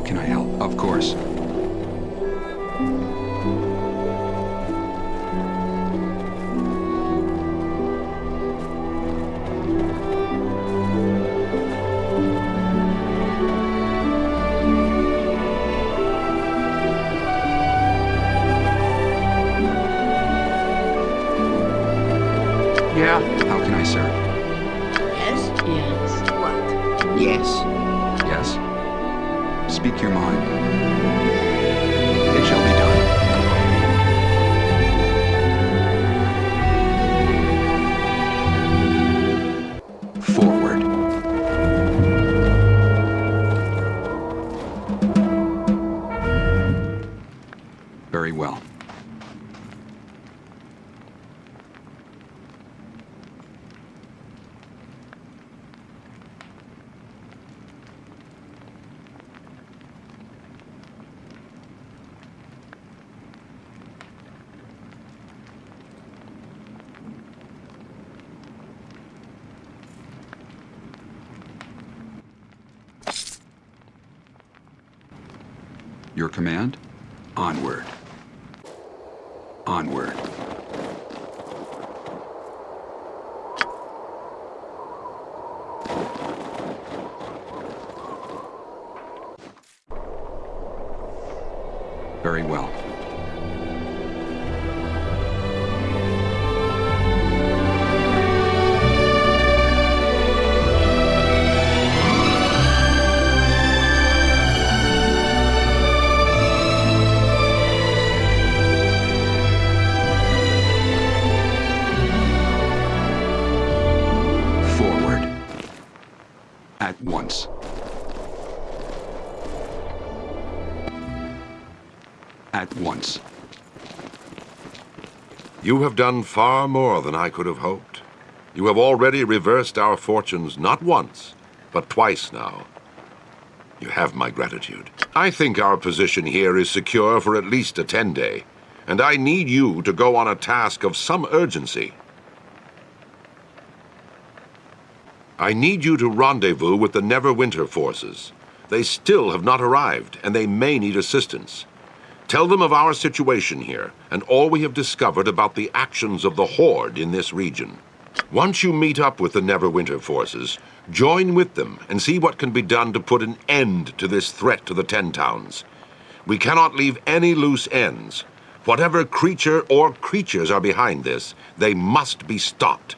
How can I help? Of course. Your command? Onward. Onward. Once. You have done far more than I could have hoped. You have already reversed our fortunes not once, but twice now. You have my gratitude. I think our position here is secure for at least a 10-day, and I need you to go on a task of some urgency. I need you to rendezvous with the Neverwinter forces. They still have not arrived, and they may need assistance. Tell them of our situation here, and all we have discovered about the actions of the Horde in this region. Once you meet up with the Neverwinter forces, join with them and see what can be done to put an end to this threat to the Ten Towns. We cannot leave any loose ends. Whatever creature or creatures are behind this, they must be stopped.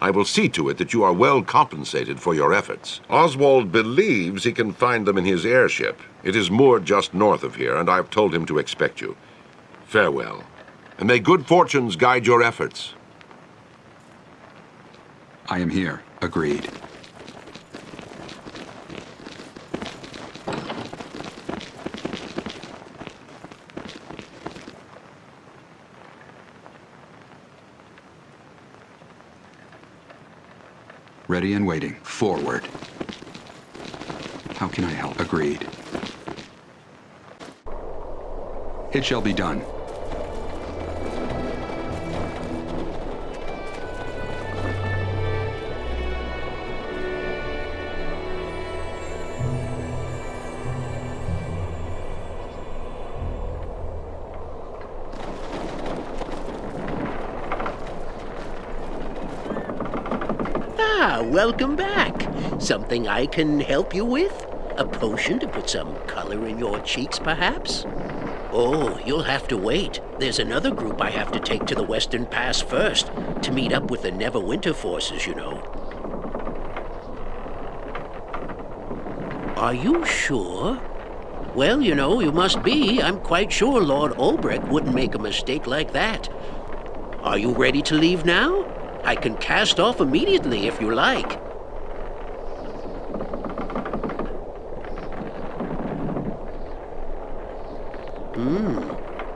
I will see to it that you are well compensated for your efforts. Oswald believes he can find them in his airship. It is moored just north of here, and I've told him to expect you. Farewell, and may good fortunes guide your efforts. I am here. Agreed. Ready and waiting. Forward. How can I help? Agreed. It shall be done. Ah, welcome back. Something I can help you with? A potion to put some color in your cheeks, perhaps? Oh, you'll have to wait. There's another group I have to take to the Western Pass first, to meet up with the Neverwinter forces, you know. Are you sure? Well, you know, you must be. I'm quite sure Lord Ulbrect wouldn't make a mistake like that. Are you ready to leave now? I can cast off immediately if you like. Hmm.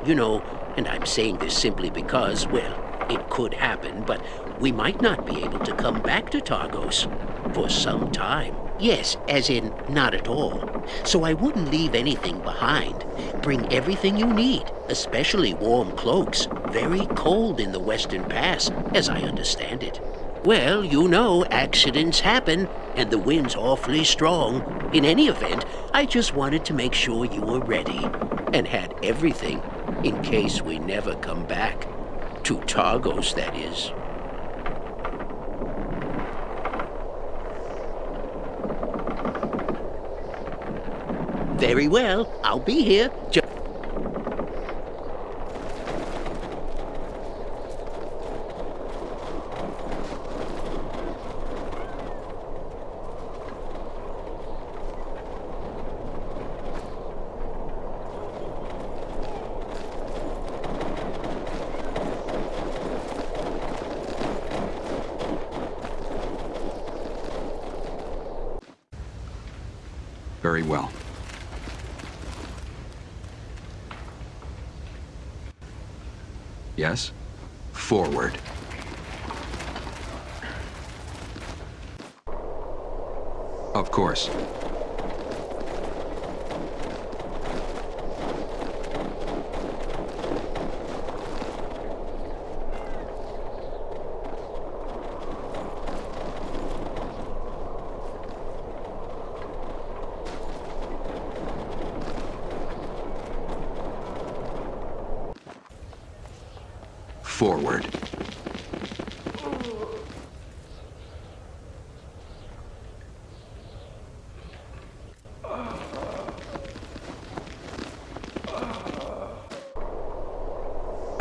You know, and I'm saying this simply because, well, it could happen, but we might not be able to come back to Targos for some time. Yes, as in not at all. So I wouldn't leave anything behind. Bring everything you need, especially warm cloaks. Very cold in the Western Pass, as I understand it. Well, you know, accidents happen, and the wind's awfully strong. In any event, I just wanted to make sure you were ready, and had everything, in case we never come back. To Targos, that is. Very well, I'll be here. Ju- Very well. Yes? Forward. Of course. Forward.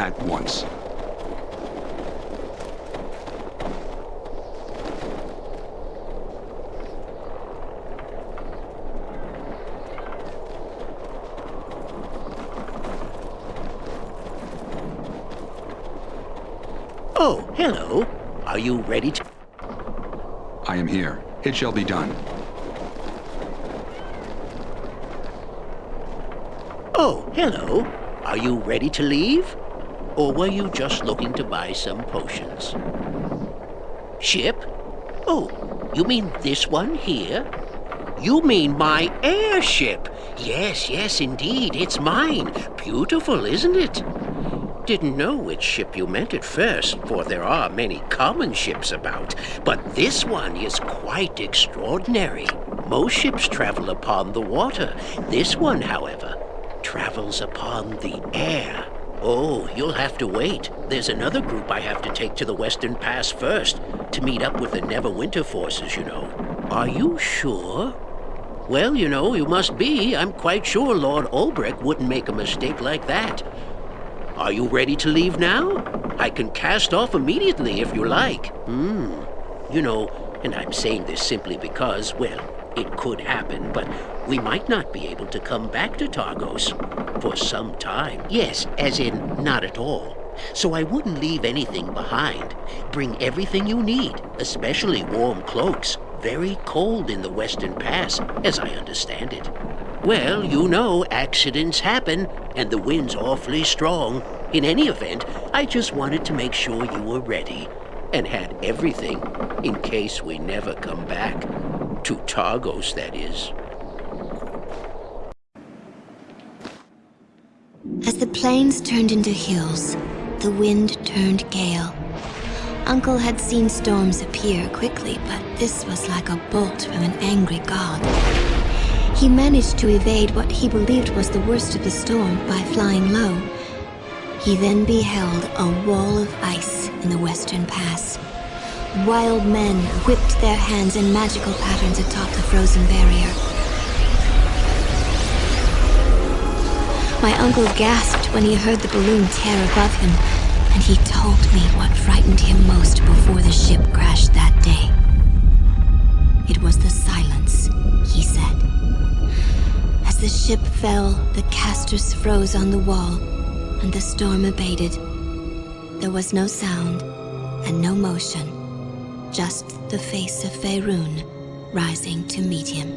At once. oh, hello. Are you ready to... I am here. It shall be done. Oh, hello. Are you ready to leave? Or were you just looking to buy some potions? Ship? Oh, you mean this one here? You mean my airship? Yes, yes, indeed. It's mine. Beautiful, isn't it? Didn't know which ship you meant at first, for there are many common ships about. But this one is quite extraordinary. Most ships travel upon the water. This one, however, travels upon the air. Oh, you'll have to wait. There's another group I have to take to the Western Pass first, to meet up with the Neverwinter forces, you know. Are you sure? Well, you know, you must be. I'm quite sure Lord Ulbrect wouldn't make a mistake like that. Are you ready to leave now? I can cast off immediately if you like. Hmm. You know, and I'm saying this simply because, well, it could happen, but we might not be able to come back to Targos for some time. Yes, as in not at all. So I wouldn't leave anything behind. Bring everything you need, especially warm cloaks. Very cold in the Western Pass, as I understand it. Well, you know, accidents happen, and the wind's awfully strong. In any event, I just wanted to make sure you were ready, and had everything, in case we never come back. To Targos, that is. As the plains turned into hills, the wind turned gale. Uncle had seen storms appear quickly, but this was like a bolt from an angry god. He managed to evade what he believed was the worst of the storm by flying low. He then beheld a wall of ice in the western pass. Wild men whipped their hands in magical patterns atop the frozen barrier. My uncle gasped when he heard the balloon tear above him, and he told me what frightened him most before the ship crashed that day. It was the silence, he said. As the ship fell, the casters froze on the wall, and the storm abated. There was no sound and no motion, just the face of Faerun rising to meet him.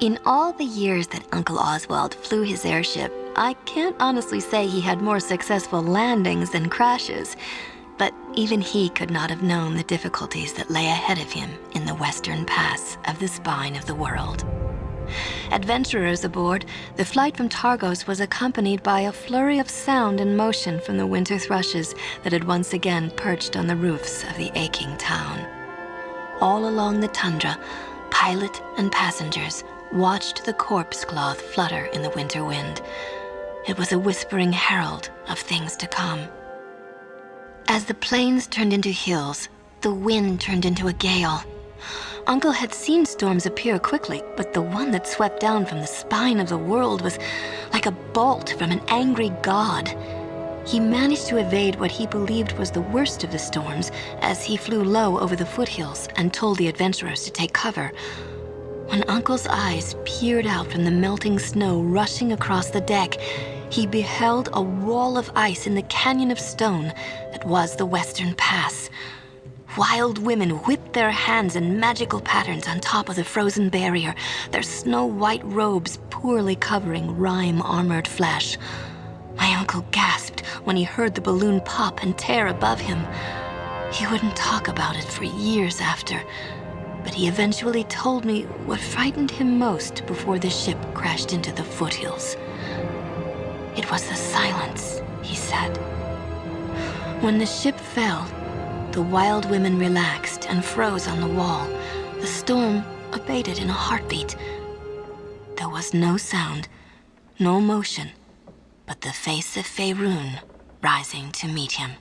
In all the years that Uncle Oswald flew his airship, I can't honestly say he had more successful landings than crashes. But even he could not have known the difficulties that lay ahead of him in the western pass of the spine of the world. Adventurers aboard, the flight from Targos was accompanied by a flurry of sound and motion from the winter thrushes that had once again perched on the roofs of the aching town. All along the tundra, pilot and passengers watched the corpse cloth flutter in the winter wind. It was a whispering herald of things to come. As the plains turned into hills, the wind turned into a gale. Uncle had seen storms appear quickly, but the one that swept down from the spine of the world was like a bolt from an angry god. He managed to evade what he believed was the worst of the storms as he flew low over the foothills and told the adventurers to take cover. When Uncle's eyes peered out from the melting snow rushing across the deck, he beheld a wall of ice in the canyon of stone that was the Western Pass. Wild women whipped their hands in magical patterns on top of the frozen barrier, their snow-white robes poorly covering rime-armored flesh. My uncle gasped when he heard the balloon pop and tear above him. He wouldn't talk about it for years after, but he eventually told me what frightened him most before the ship crashed into the foothills. It was the silence, he said. When the ship fell, the wild women relaxed and froze on the wall. The storm abated in a heartbeat. There was no sound, no motion, but the face of Faerun rising to meet him.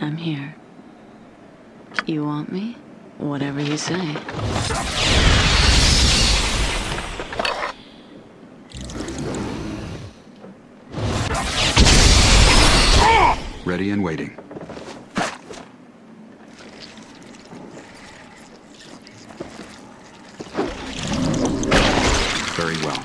I'm here. You want me? Whatever you say. Ready and waiting. Very well.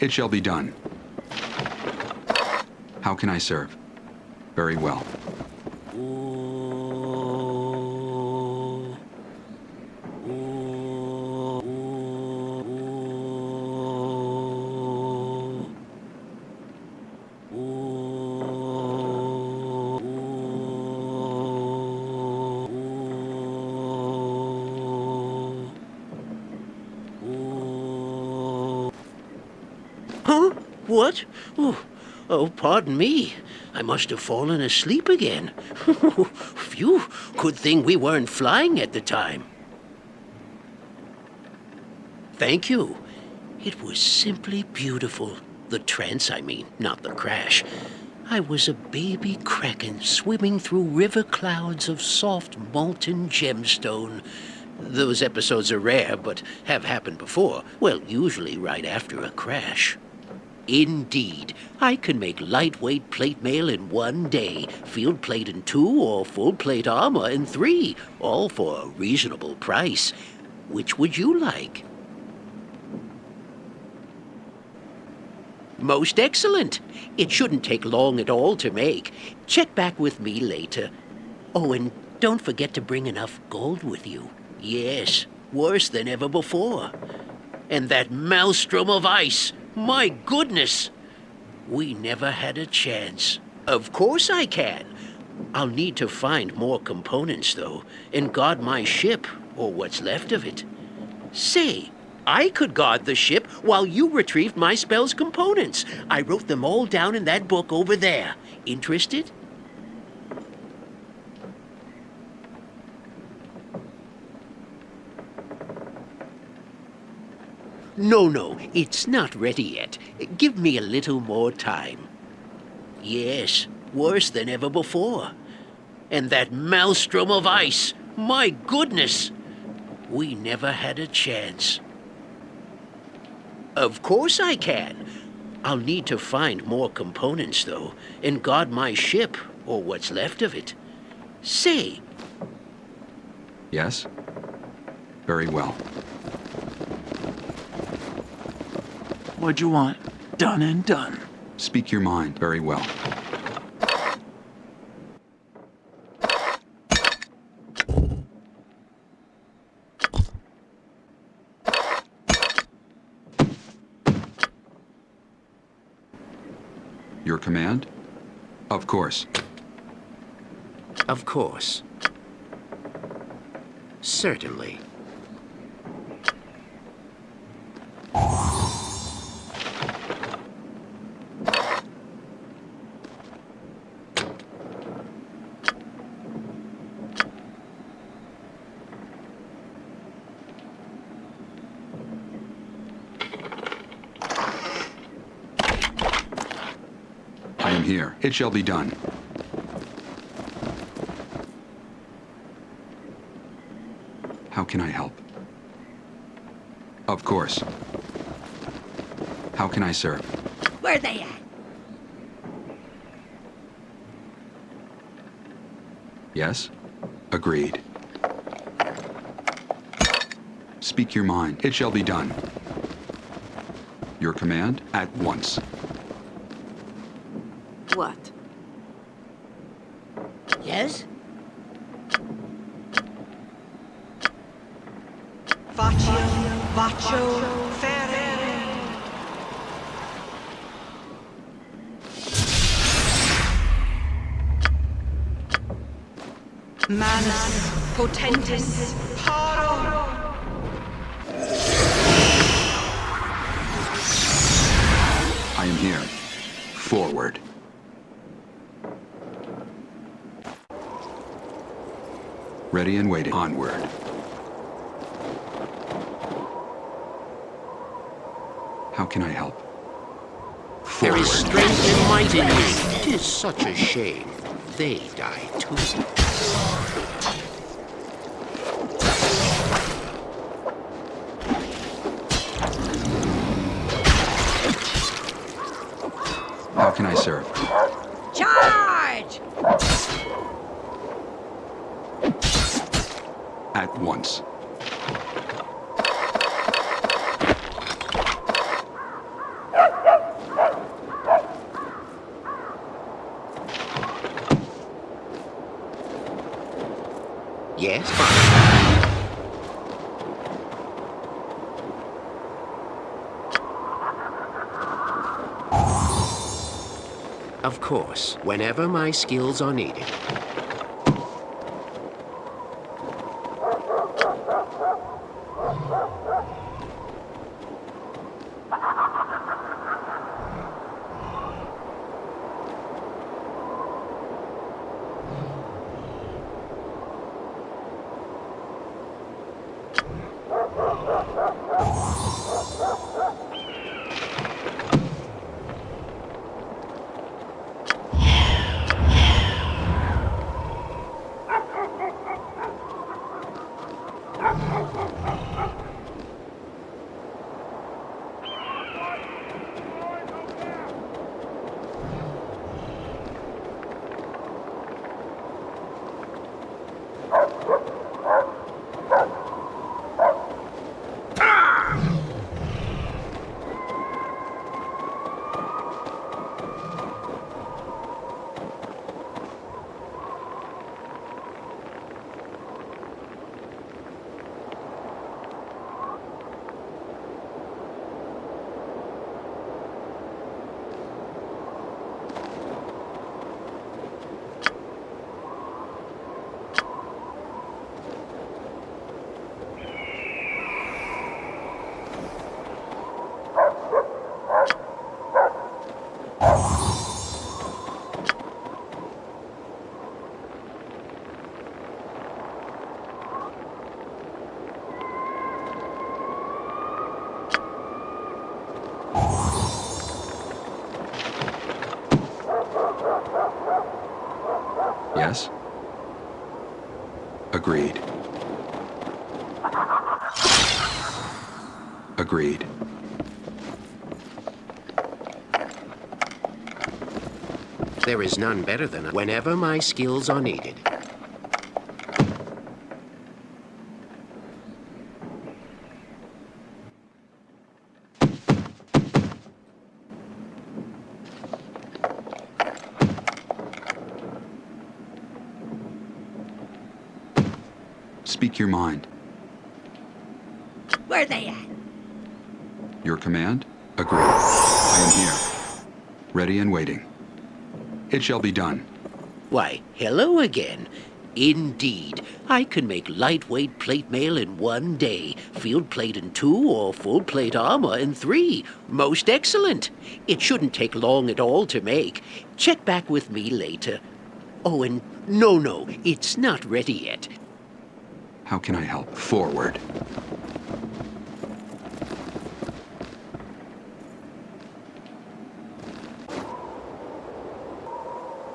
It shall be done. How can I serve? Very well. What? Oh, oh, pardon me. I must have fallen asleep again. Phew, good thing we weren't flying at the time. Thank you. It was simply beautiful. The trance, I mean, not the crash. I was a baby kraken swimming through river clouds of soft molten gemstone. Those episodes are rare, but have happened before. Well, usually right after a crash. Indeed, I can make lightweight plate mail in one day, field plate in two, or full plate armor in three, all for a reasonable price. Which would you like? Most excellent. It shouldn't take long at all to make. Check back with me later. Oh, and don't forget to bring enough gold with you. Yes, worse than ever before. And that maelstrom of ice. My goodness! We never had a chance. Of course I can. I'll need to find more components, though, and guard my ship, or what's left of it. Say, I could guard the ship while you retrieved my spell's components. I wrote them all down in that book over there. Interested? No, no, it's not ready yet. Give me a little more time. Yes, worse than ever before. And that maelstrom of ice, my goodness! We never had a chance. Of course I can. I'll need to find more components, though, and guard my ship, or what's left of it. Say, Yes? Very well. What'd you want? Done and done. Speak your mind. Very well. Your command? Of course. Of course. Certainly. I am here. It shall be done. How can I help? Of course. How can I serve? Where are they at? Yes? Agreed. Speak your mind. It shall be done. Your command at once. What? Yes? Faccio, faccio, fere. Manus potentis paro. I am here. Forward. Ready and waiting. Onward. How can I help? There Forward. is strength and might in you. Tis such a shame. They die too. How can I serve? At once. Yes. Of course, whenever my skills are needed. agreed. There is none better than whenever my skills are needed. Speak your mind. Where are they at? Command? Agreed. I am here. Ready and waiting. It shall be done. Why, hello again. Indeed, I can make lightweight plate mail in one day, field plate in two, or full plate armor in three. Most excellent. It shouldn't take long at all to make. Check back with me later. Oh, and no, no, it's not ready yet. How can I help? Forward.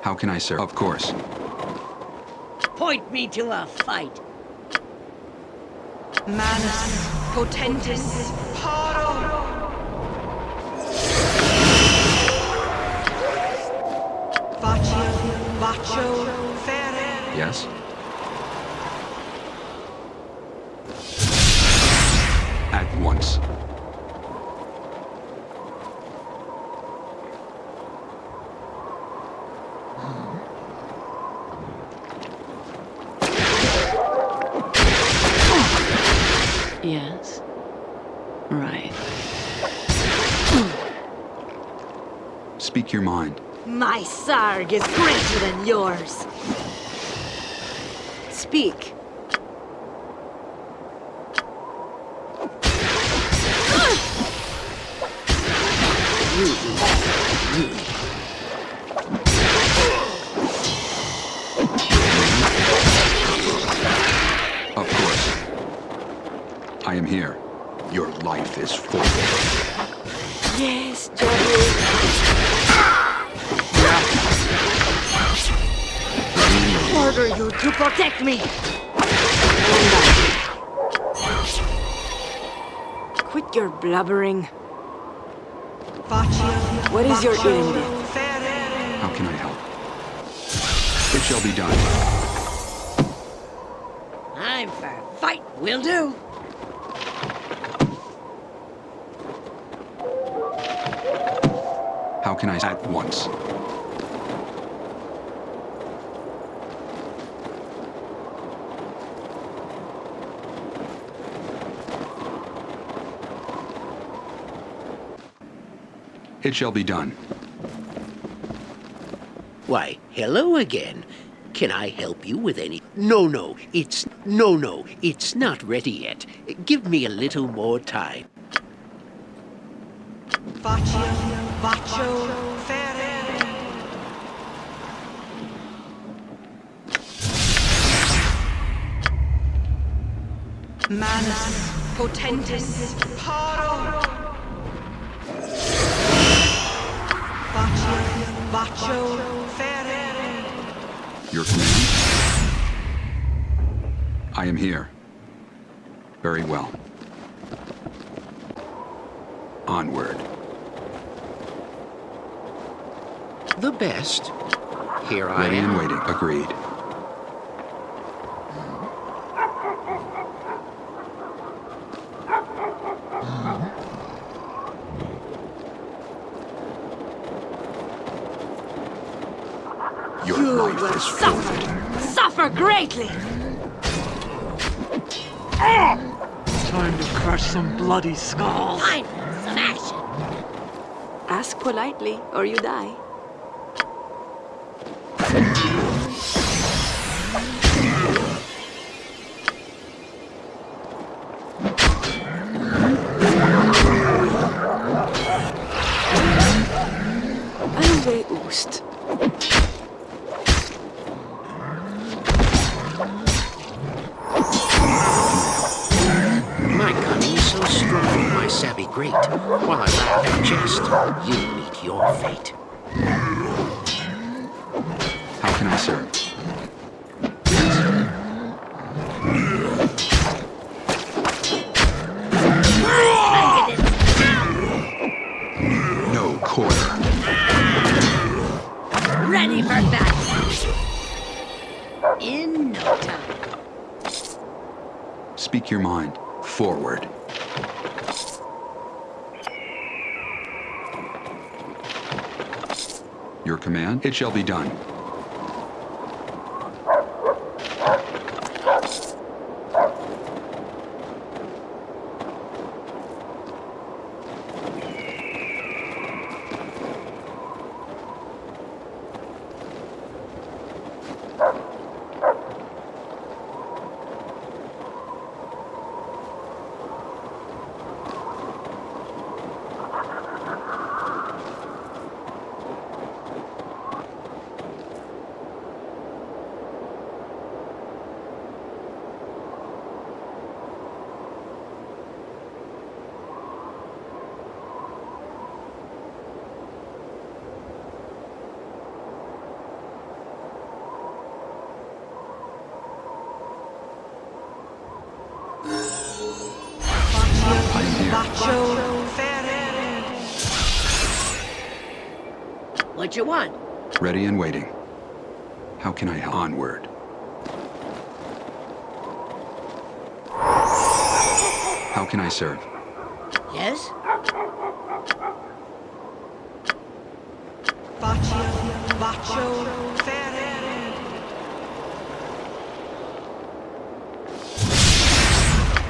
How can I serve? Of course. Point me to a fight. Manus potentis paro. Vacio, vacio, ferre. Yes? At once. Yes. Right. Speak your mind. My sarg is greater than yours. Speak. Order you to protect me. Quit your blubbering. What is your vacio. How can I help? It shall be done. I'm for a fight. Will do. How can I at once? It shall be done. Why, hello again. Can I help you with any? No, no, it's. No, no, it's not ready yet. Give me a little more time. Vacio, vacio, ferre. Manus potentis paro. Vacio, ferre. Your command? I am here. Very well. Onward. The best. Here I Ready am. and waiting. Agreed. Your You life will is suffer. forfeit. Suffer greatly. Time to crush some bloody skulls. Time for some action. Ask politely, or you die. Anyway, Oost. In no time. Speak your mind. Forward. Your command? It shall be done. Macho Ferrer. What you want? Ready and waiting. How can I help? Onward. How can I serve? Yes? Bacio, Bacio, Ferrer.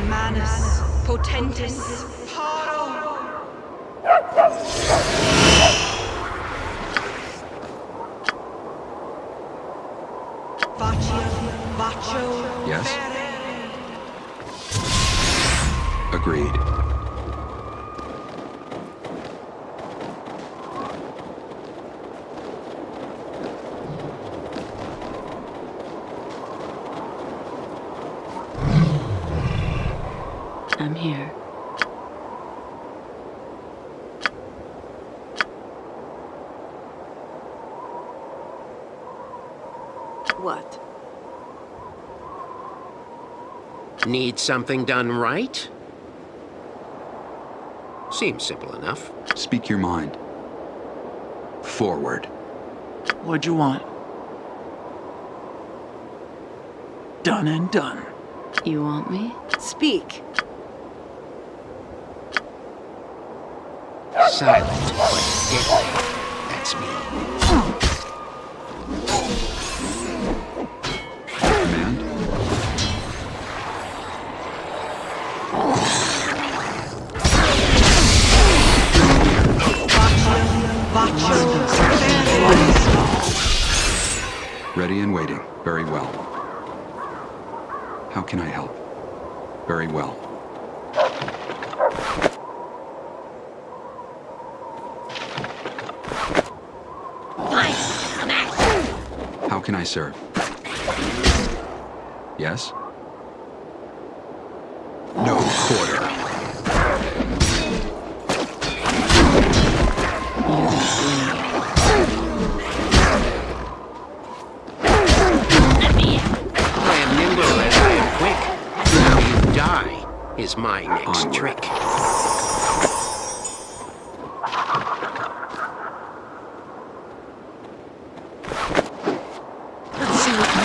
Manus, Potentis. Agreed. I'm here. What? Need something done right? Seems simple enough. Speak your mind. Forward. What'd you want? Done and done. You want me? Speak. Silent, but deadly. That's me. Can I help? Very well. How can I serve? Yes?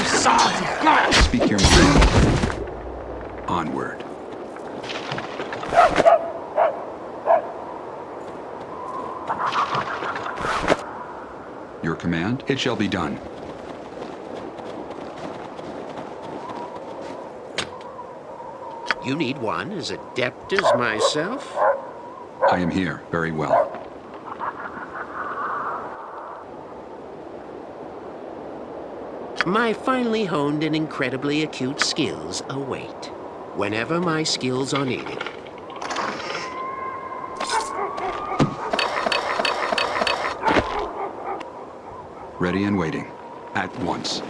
Let's see what you saw. Speak your mind. Onward. Your command? It shall be done. You need one as adept as myself? I am here. Very well. My finely honed and incredibly acute skills await. Whenever my skills are needed. Ready and waiting. At once.